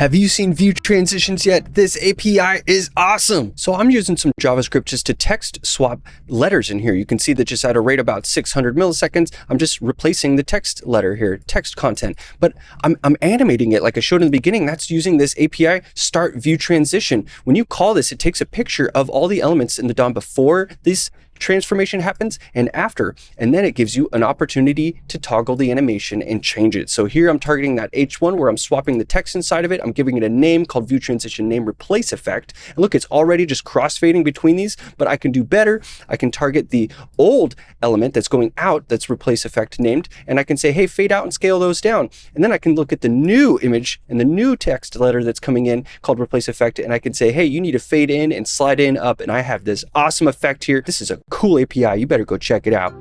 Have you seen view transitions yet? This API is awesome. So I'm using some JavaScript just to text swap letters in here. You can see that just at a rate about 600 milliseconds, I'm just replacing the text letter here, text content. But I'm, I'm animating it like I showed in the beginning. That's using this API start view transition. When you call this, it takes a picture of all the elements in the DOM before this transformation happens and after. And then it gives you an opportunity to toggle the animation and change it. So here I'm targeting that H1 where I'm swapping the text inside of it. I'm giving it a name called view transition name replace effect. And look, it's already just crossfading between these, but I can do better. I can target the old element that's going out that's replace effect named, and I can say, hey, fade out and scale those down. And then I can look at the new image and the new text letter that's coming in called replace effect, and I can say, hey, you need to fade in and slide in up, and I have this awesome effect here. This is a cool API. You better go check it out.